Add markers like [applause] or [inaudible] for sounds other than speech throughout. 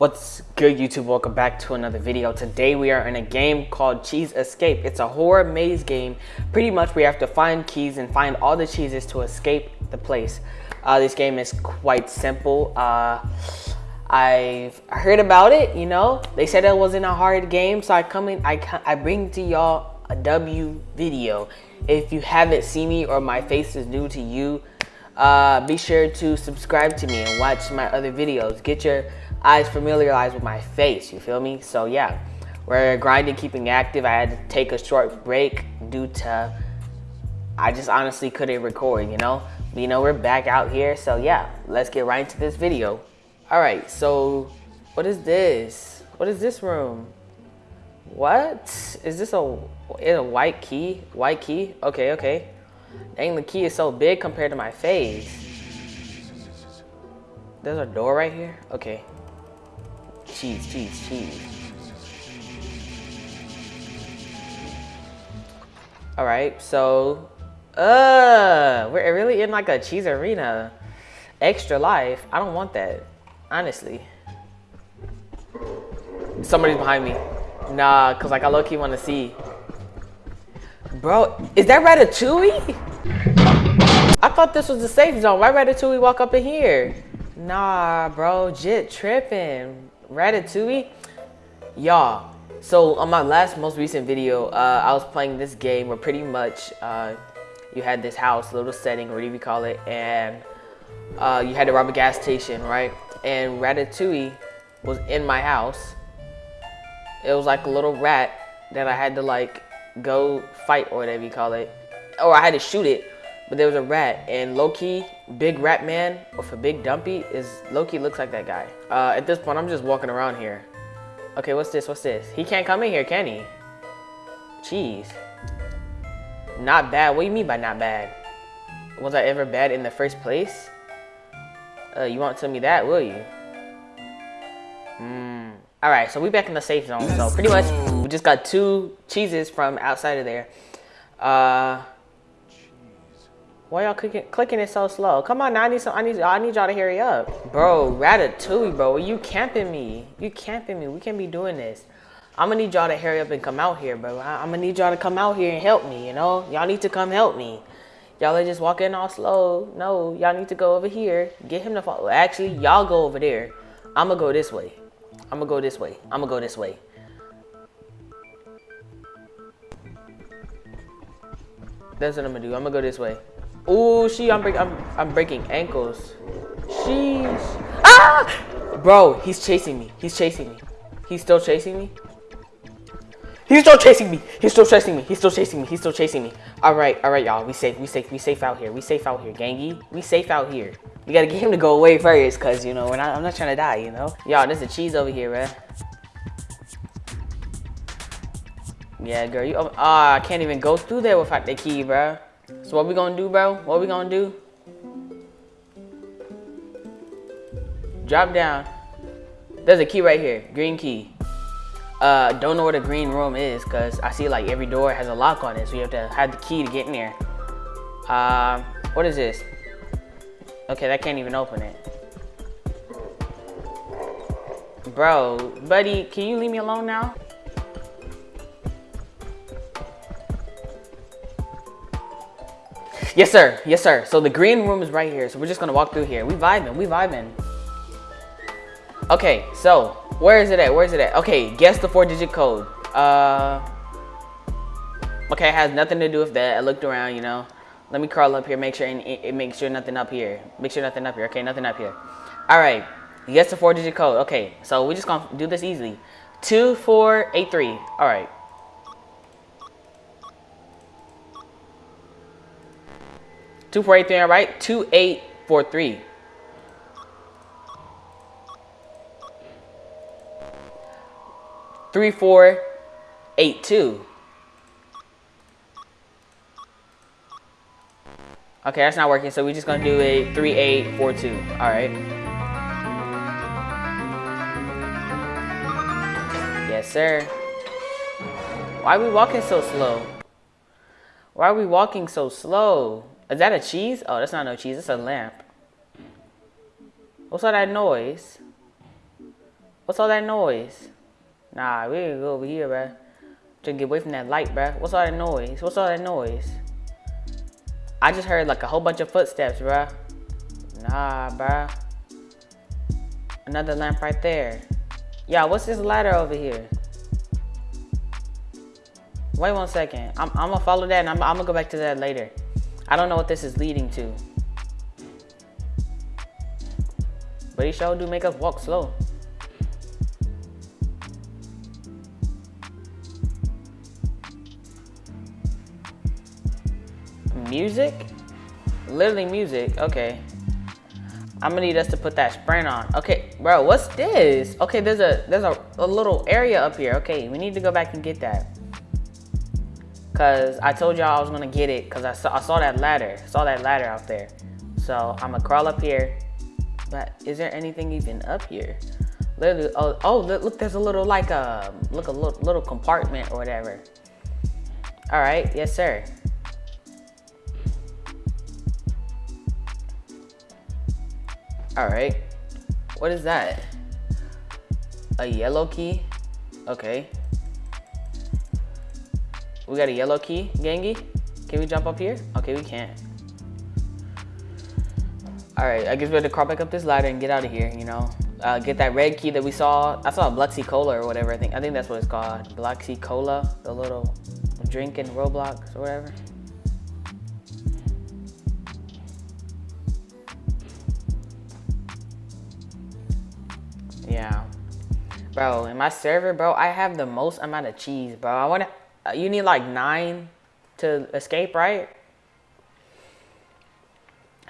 What's good YouTube? Welcome back to another video. Today we are in a game called Cheese Escape. It's a horror maze game. Pretty much we have to find keys and find all the cheeses to escape the place. Uh, this game is quite simple. Uh, I've heard about it, you know. They said it wasn't a hard game, so I come in, I, I bring to y'all a W video. If you haven't seen me or my face is new to you, uh, be sure to subscribe to me and watch my other videos. Get your eyes familiarized with my face, you feel me? So yeah, we're grinding, keeping active. I had to take a short break due to, I just honestly couldn't record, you know? But, you know, we're back out here, so yeah, let's get right into this video. All right, so what is this? What is this room? What? Is this a, is a white key? White key? Okay, okay. Dang, the key is so big compared to my face. There's a door right here? Okay cheese, cheese, cheese. All right, so, uh, we're really in like a cheese arena. Extra life. I don't want that, honestly. Somebody's behind me. Nah, cause like I low key want to see. Bro, is that Ratatouille? I thought this was the safe zone. Why Ratatouille walk up in here? Nah, bro, Jit tripping. Ratatouille, y'all. So on my last most recent video, uh, I was playing this game where pretty much uh, you had this house, little setting, whatever you call it, and uh, you had to rob a gas station, right? And Ratatouille was in my house. It was like a little rat that I had to like go fight or whatever you call it. Or I had to shoot it but there was a rat, and Loki, big rat man with a big dumpy, is Loki looks like that guy. Uh, at this point, I'm just walking around here. Okay, what's this? What's this? He can't come in here, can he? Jeez. Not bad. What do you mean by not bad? Was I ever bad in the first place? Uh, you won't tell me that, will you? Hmm. All right, so we back in the safe zone. So pretty much, we just got two cheeses from outside of there. Uh, why y'all clicking, clicking it so slow? Come on, now I need some. I need. I need y'all to hurry up, bro. Ratatouille, bro. You camping me? You camping me? We can't be doing this. I'm gonna need y'all to hurry up and come out here, bro. I, am gonna need y'all to come out here and help me. You know, y'all need to come help me. Y'all are just walking all slow. No, y'all need to go over here. Get him to follow. Actually, y'all go over there. I'm gonna go this way. I'm gonna go this way. I'm gonna go this way. That's what I'm gonna do. I'm gonna go this way. Oh, she, I'm, break, I'm, I'm breaking ankles. Sheesh. Ah! Bro, he's chasing me. He's chasing me. He's still chasing me. He's still chasing me. He's still chasing me. He's still chasing me. He's still chasing me. All right, all right, y'all. We safe. We safe. We safe out here. We safe out here, gangy. We safe out here. We gotta get him to go away first, cause you know we're not. I'm not trying to die. You know. Y'all, there's a cheese over here, man. Yeah, girl. You. Oh, I can't even go through there without the key, bro. So what we gonna do, bro? What we gonna do? Drop down. There's a key right here, green key. Uh, don't know where the green room is because I see like every door has a lock on it. So you have to have the key to get in there. Um, what is this? Okay, that can't even open it. Bro, buddy, can you leave me alone now? Yes, sir. Yes, sir. So the green room is right here. So we're just gonna walk through here. We vibing. We vibing. Okay, so where is it at? Where is it at? Okay, guess the four-digit code. Uh. Okay, it has nothing to do with that. I looked around, you know. Let me crawl up here, make sure it, it makes sure nothing up here. Make sure nothing up here. Okay, nothing up here. All right. Guess the four-digit code. Okay, so we're just gonna do this easily. Two, four, eight, three. All right. Two four eight three, all right? Two eight four three. Three four eight two. Okay, that's not working, so we're just gonna do a three eight four two. All right. Yes, sir. Why are we walking so slow? Why are we walking so slow? Is that a cheese? Oh, that's not no cheese. It's a lamp. What's all that noise? What's all that noise? Nah, we gotta go over here, bruh. To get away from that light, bruh. What's all that noise? What's all that noise? I just heard like a whole bunch of footsteps, bruh. Nah, bruh. Another lamp right there. Yeah, what's this ladder over here? Wait one second. I'm, I'm gonna follow that and I'm, I'm gonna go back to that later. I don't know what this is leading to. But he sure do make us walk slow. Music? Literally music, okay. I'm gonna need us to put that sprint on. Okay, bro, what's this? Okay, there's a there's a, a little area up here. Okay, we need to go back and get that. Cause I told y'all I was gonna get it because I saw I saw that ladder. Saw that ladder out there. So I'm gonna crawl up here. But is there anything even up here? Literally, oh, oh look, look, there's a little like a um, look a little, little compartment or whatever. All right, yes sir. All right. What is that? A yellow key? Okay. We got a yellow key, Gangi. Can we jump up here? Okay, we can't. All right, I guess we have to crawl back up this ladder and get out of here, you know. Uh, get that red key that we saw. I saw a Bloxy Cola or whatever, I think. I think that's what it's called. Bloxy Cola, the little drink in Roblox or whatever. Yeah. Bro, in my server, bro, I have the most amount of cheese, bro. I want to, uh, you need like nine to escape, right?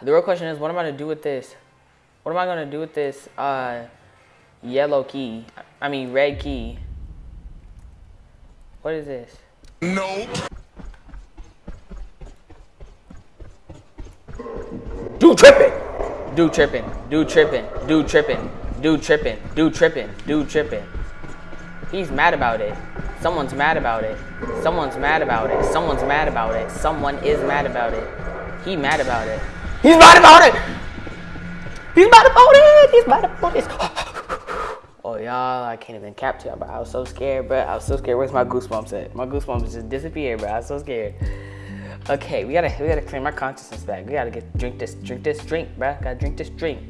The real question is, what am I going to do with this? What am I going to do with this uh, yellow key? I mean, red key. What is this? No. Dude tripping. Dude tripping. Dude tripping. Dude tripping. Dude tripping. Dude tripping. Dude tripping. He's mad about it. Someone's mad about it. Someone's mad about it. Someone's mad about it. Someone is mad about it. He mad about it. He's mad about it! He's mad about it! He's mad about it! [sighs] oh, y'all, I can't even capture y'all, bro. I was so scared, bro. I was so scared. Where's my goosebumps at? My goosebumps just disappeared, bro. I was so scared. Okay, we gotta we gotta claim our consciousness back. We gotta get drink this drink this drink, bro. Gotta drink this drink.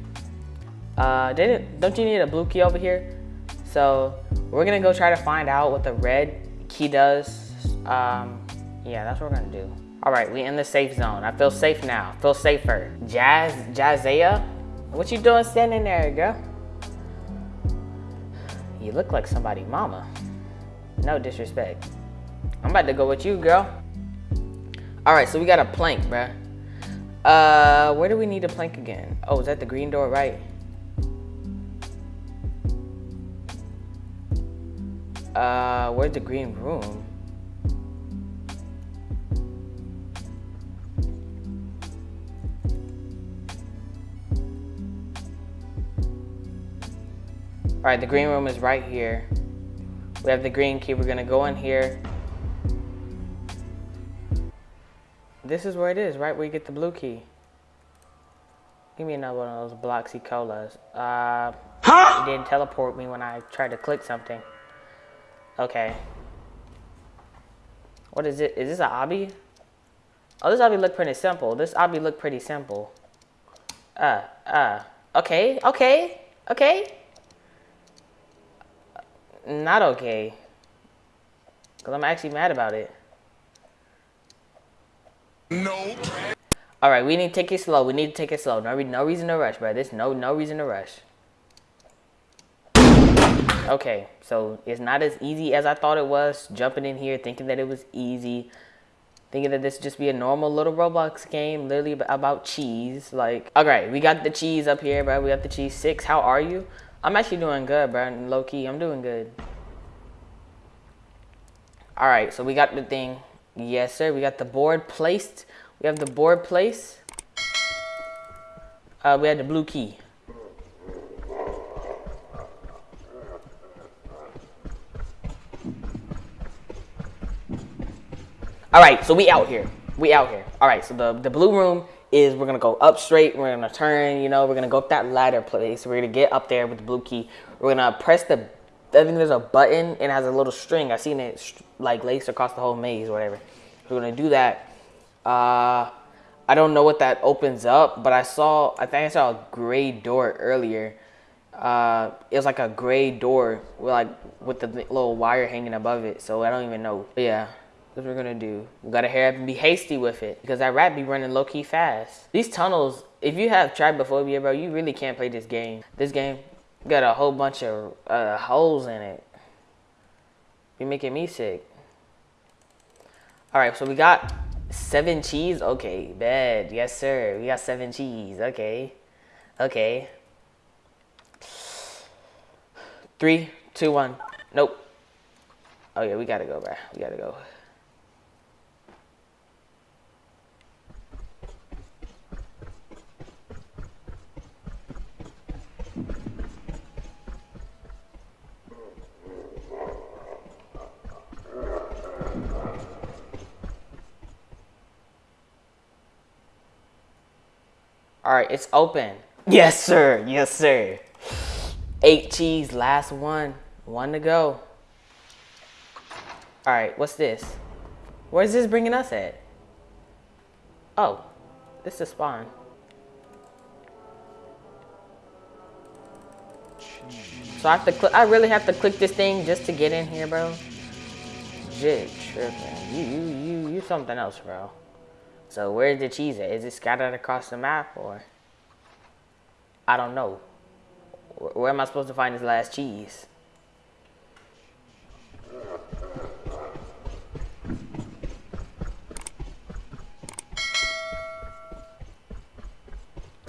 Uh, didn't, don't you need a blue key over here? So we're gonna go try to find out what the red key does. Um, yeah, that's what we're gonna do. All right, we in the safe zone. I feel safe now, feel safer. Jazz, Jazzaya, what you doing standing there, girl? You look like somebody mama. No disrespect. I'm about to go with you, girl. All right, so we got a plank, bruh. Uh, where do we need a plank again? Oh, is that the green door, right? Uh, where's the green room? All right, the green room is right here. We have the green key. We're gonna go in here. This is where it is, right where you get the blue key. Give me another one of those Bloxy Colas. Uh, huh? It didn't teleport me when I tried to click something. Okay. What is it? Is this an obby? Oh, this obby look pretty simple. This obby look pretty simple. Uh, uh. Okay, okay, okay. Not okay. Because I'm actually mad about it. No. All right, we need to take it slow. We need to take it slow. No, no reason to rush, bro. There's no no reason to rush. Okay, so it's not as easy as I thought it was. Jumping in here, thinking that it was easy. Thinking that this would just be a normal little Roblox game, literally about cheese. Like, all right, we got the cheese up here, bro. We got the cheese. Six, how are you? I'm actually doing good, bro. Low key, I'm doing good. All right, so we got the thing. Yes, sir. We got the board placed. We have the board placed. Uh, we had the blue key. All right, so we out here. We out here. All right, so the, the blue room is we're gonna go up straight. We're gonna turn, you know, we're gonna go up that ladder place. We're gonna get up there with the blue key. We're gonna press the. I think there's a button and has a little string. I've seen it like laced across the whole maze or whatever. We're gonna do that. Uh, I don't know what that opens up, but I saw. I think I saw a gray door earlier. Uh, it was like a gray door with like with the little wire hanging above it. So I don't even know. Yeah. What we're gonna do. We gotta hurry up and be hasty with it because that rat be running low key fast. These tunnels, if you have trypophobia, bro, you really can't play this game. This game got a whole bunch of uh, holes in it. Be making me sick. All right, so we got seven cheese. Okay, bad. Yes, sir. We got seven cheese. Okay, okay. Three, two, one. Nope. Oh yeah, we gotta go, bro. We gotta go. It's open. Yes, sir. Yes, sir. Eight cheese, last one. One to go. All right, what's this? Where's this bringing us at? Oh, this is spawn. So I have to click. I really have to click this thing just to get in here, bro. Jig tripping. You, you, you, you something else, bro. So where's the cheese at? Is it scattered across the map or? I don't know. Where am I supposed to find this last cheese?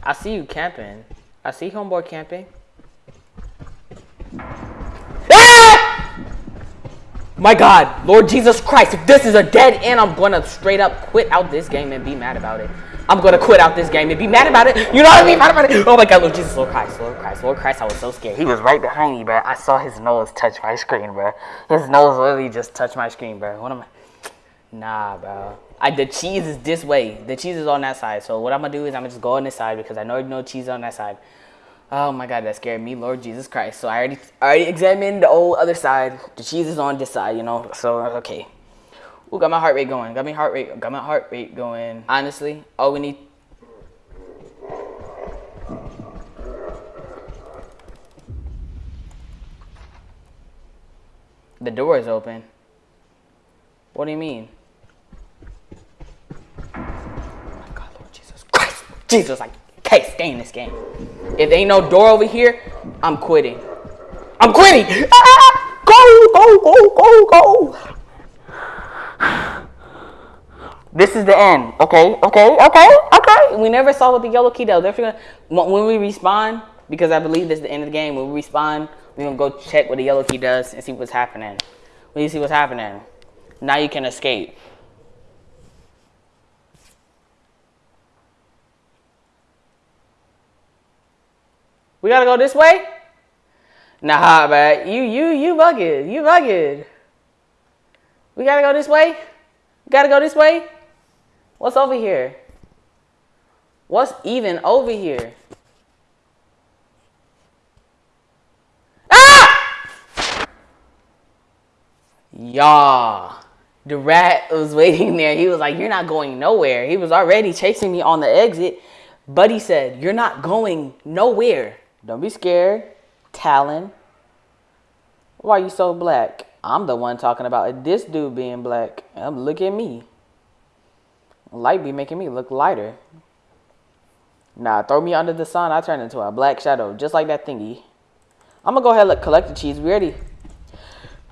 I see you camping. I see homeboy camping. Ah! My God, Lord Jesus Christ, if this is a dead end, I'm gonna straight up quit out this game and be mad about it. I'm gonna quit out this game and be mad about it. You know what I mean? Mad about it. Oh my God, Lord Jesus, Lord Christ, Lord Christ, Lord Christ. I was so scared. He was right behind me, bro. I saw his nose touch my screen, bro. His nose literally just touched my screen, bro. What am I? Nah, bro. I, the cheese is this way. The cheese is on that side. So what I'm gonna do is I'm gonna just go on this side because I know no cheese on that side. Oh my god, that scared me, Lord Jesus Christ. So I already I already examined the old other side. The cheese is on this side, you know. So okay. Ooh, got my heart rate going. Got my heart rate. Got my heart rate going. Honestly, all we need. The door is open. What do you mean? Oh my God, Lord Jesus Christ, Jesus, like can't stay in this game. If there ain't no door over here, I'm quitting. I'm quitting. [laughs] Ah! Go, go, go, go, go. This is the end. Okay, okay, okay, okay. We never saw what the yellow key does. Gonna, when we respawn, because I believe this is the end of the game, when we respawn, we're gonna go check what the yellow key does and see what's happening. When you see what's happening, now you can escape. We gotta go this way? Nah, man. You, you, you bugging. You bugging. We gotta go this way? We gotta go this way? What's over here? What's even over here? Ah! Y'all. The rat was [laughs] waiting there. He was like, You're not going nowhere. He was already chasing me on the exit. Buddy said, You're not going nowhere. Don't be scared. Talon. Why are you so black? I'm the one talking about this dude being black. Um, look at me. Light be making me look lighter. Nah, throw me under the sun. I turn into a black shadow, just like that thingy. I'm gonna go ahead and collect the cheese. We already.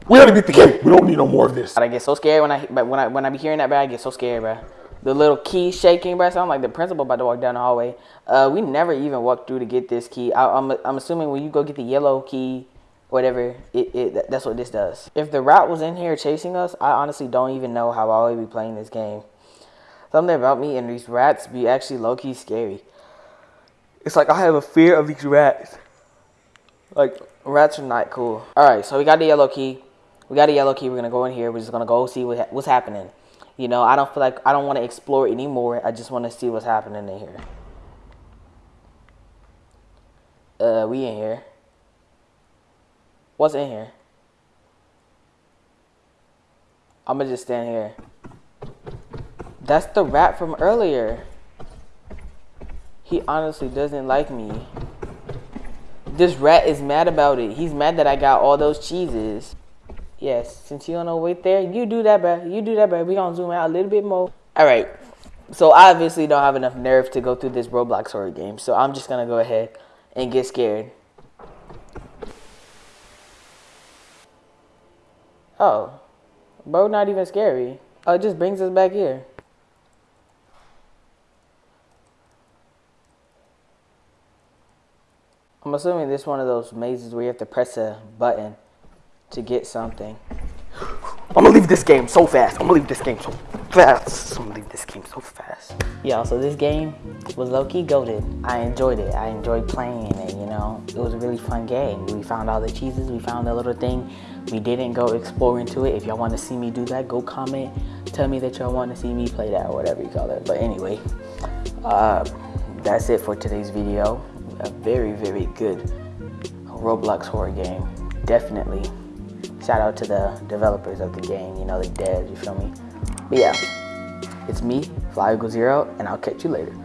We already beat the game. We don't need no more of this. I get so scared when I when I when I be hearing that, bro. I get so scared, bro the little key shaking, bro. Sound like the principal about to walk down the hallway. Uh, we never even walked through to get this key. I, am I'm, I'm assuming when you go get the yellow key, whatever, it, it that's what this does. If the rat was in here chasing us, I honestly don't even know how I would be playing this game. Something about me and these rats be actually low key scary. It's like I have a fear of these rats. Like rats are not cool. All right, so we got the yellow key. We got a yellow key. We're gonna go in here. We're just gonna go see what, what's happening. You know, I don't feel like I don't want to explore anymore. I just want to see what's happening in here. Uh, we in here. What's in here? I'm gonna just stand here. That's the rat from earlier. He honestly doesn't like me. This rat is mad about it. He's mad that I got all those cheeses. Yes, since you don't know wait there, you do that, bro. You do that, bro. We gonna zoom out a little bit more. All right. So I obviously don't have enough nerve to go through this Roblox horror game. So I'm just gonna go ahead and get scared. Oh, bro, not even scary. Oh, it just brings us back here. I'm assuming this is one of those mazes where you have to press a button to get something. I'm gonna leave this game so fast. I'm gonna leave this game so fast. I'm gonna leave this game so fast. Yeah, so this game was low-key goaded. I enjoyed it. I enjoyed playing it, you know. It was a really fun game. We found all the cheeses. We found the little thing. We didn't go explore into it. If y'all want to see me do that, go comment. Tell me that y'all want to see me play that or whatever you call it. But anyway, uh, that's it for today's video. A very, very good Roblox horror game. Definitely. Shout out to the developers of the game, you know, the devs, you feel me? But yeah, it's me, Fly Eagle Zero, and I'll catch you later.